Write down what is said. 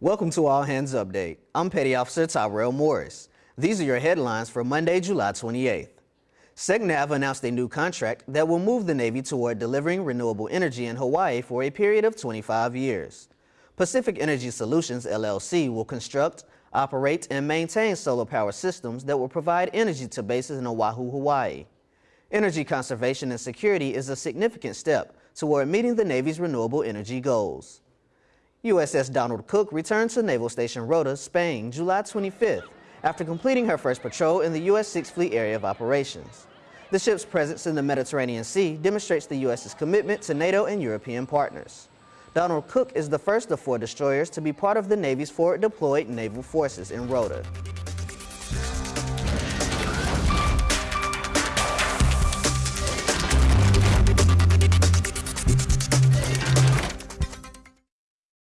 Welcome to All Hands Update. I'm Petty Officer Tyrell Morris. These are your headlines for Monday, July 28th. SECNAV announced a new contract that will move the Navy toward delivering renewable energy in Hawaii for a period of 25 years. Pacific Energy Solutions, LLC, will construct, operate, and maintain solar power systems that will provide energy to bases in Oahu, Hawaii. Energy conservation and security is a significant step toward meeting the Navy's renewable energy goals. USS Donald Cook returned to Naval Station Rota, Spain, July 25th, after completing her first patrol in the U.S. Sixth Fleet area of operations. The ship's presence in the Mediterranean Sea demonstrates the U.S.'s commitment to NATO and European partners. Donald Cook is the first of four destroyers to be part of the Navy's forward deployed naval forces in Rota.